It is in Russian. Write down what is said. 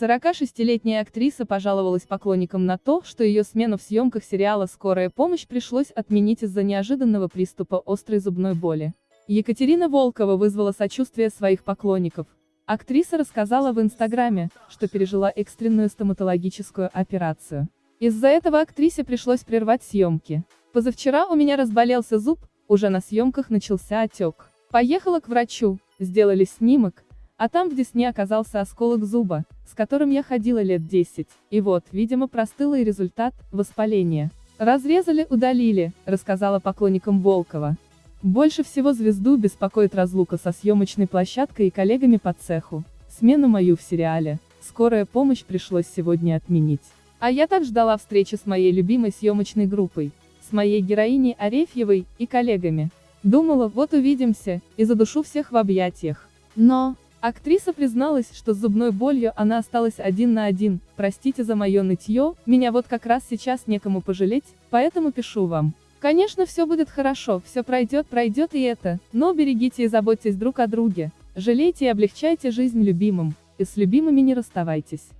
46-летняя актриса пожаловалась поклонникам на то, что ее смену в съемках сериала «Скорая помощь» пришлось отменить из-за неожиданного приступа острой зубной боли. Екатерина Волкова вызвала сочувствие своих поклонников. Актриса рассказала в Инстаграме, что пережила экстренную стоматологическую операцию. Из-за этого актрисе пришлось прервать съемки. Позавчера у меня разболелся зуб, уже на съемках начался отек. Поехала к врачу, сделали снимок, а там в десне оказался осколок зуба, с которым я ходила лет 10. И вот, видимо, простылый результат – воспаление. Разрезали, удалили, рассказала поклонникам Волкова. Больше всего звезду беспокоит разлука со съемочной площадкой и коллегами по цеху. Смену мою в сериале «Скорая помощь» пришлось сегодня отменить. А я так ждала встречи с моей любимой съемочной группой, с моей героиней Арефьевой и коллегами. Думала, вот увидимся, и задушу всех в объятиях. Но, Актриса призналась, что с зубной болью она осталась один на один, простите за мое нытье, меня вот как раз сейчас некому пожалеть, поэтому пишу вам. Конечно все будет хорошо, все пройдет, пройдет и это, но берегите и заботьтесь друг о друге, жалейте и облегчайте жизнь любимым, и с любимыми не расставайтесь.